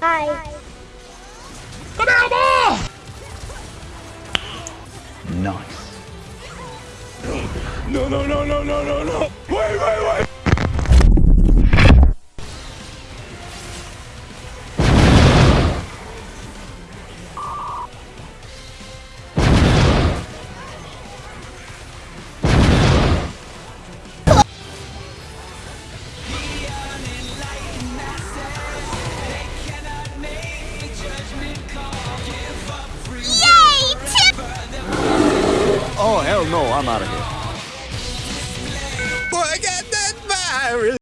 Hi. Nice. No, no, no, no, no, no, no. Wait, wait, wait. Hell no, I'm out of here.